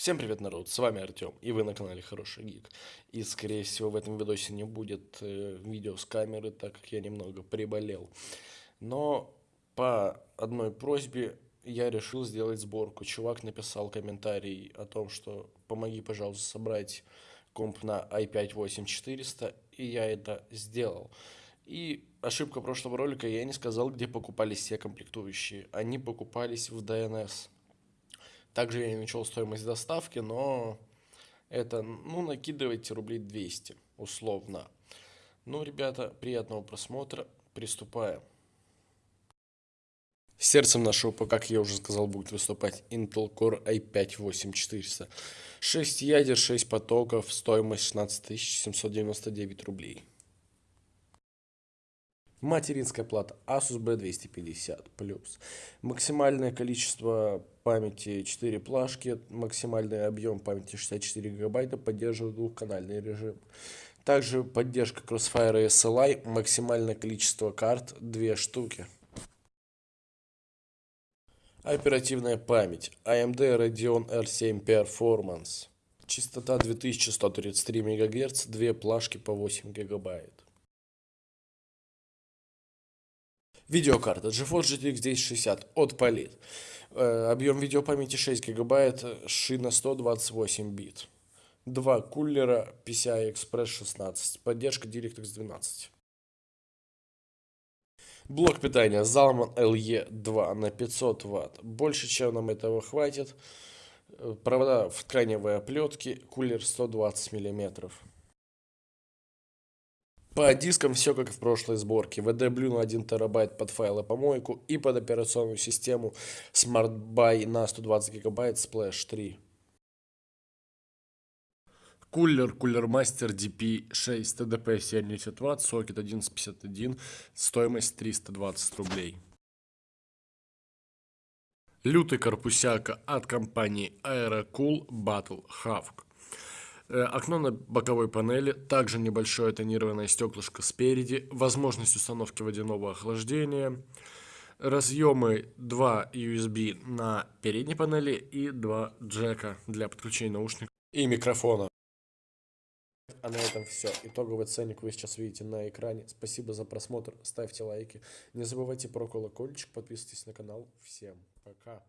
Всем привет, народ, с вами Артем, и вы на канале Хороший Гик. И, скорее всего, в этом видосе не будет э, видео с камеры, так как я немного приболел. Но по одной просьбе я решил сделать сборку. Чувак написал комментарий о том, что помоги, пожалуйста, собрать комп на i5-8400, и я это сделал. И ошибка прошлого ролика, я не сказал, где покупались все комплектующие. Они покупались в DNS. Также я не учел стоимость доставки, но это, ну, накидывайте рублей 200, условно. Ну, ребята, приятного просмотра. Приступаем. Сердцем нашего ПК, как я уже сказал, будет выступать Intel Core i5-8400. 6 ядер, 6 потоков, стоимость 16 799 рублей. Материнская плата Asus B250+. Максимальное количество памяти 4 плашки, максимальный объем памяти 64 гигабайта, поддерживает двухканальный режим. Также поддержка Crossfire SLI, максимальное количество карт 2 штуки. Оперативная память AMD Radeon R7 Performance. Частота 2133 МГц, две плашки по 8 гигабайт. Видеокарта GeForce GTX 1060 от Polit. Э, объем видеопамяти 6 гигабайт, шина 128 бит. Два кулера PCI Express 16, поддержка DirectX 12. Блок питания Zalman LE2 на 500 Вт. Больше, чем нам этого хватит. Э, провода в тканевой оплетке, кулер 120 миллиметров. По дискам все как в прошлой сборке. VD на 1 терабайт под файлы помойку и под операционную систему Smart Buy на 120 гигабайт Splash 3. Кулер Cooler Master DP6 TDP 70 Вт, сокет 1151, стоимость 320 рублей. Лютый корпусяка от компании Aerocool Battle Hawk. Э, окно на боковой панели, также небольшое тонированное стеклышко спереди, возможность установки водяного охлаждения, разъемы 2 USB на передней панели и 2 джека для подключения наушников и микрофона. А на этом все. Итоговый ценник вы сейчас видите на экране. Спасибо за просмотр. Ставьте лайки. Не забывайте про колокольчик. Подписывайтесь на канал. Всем пока.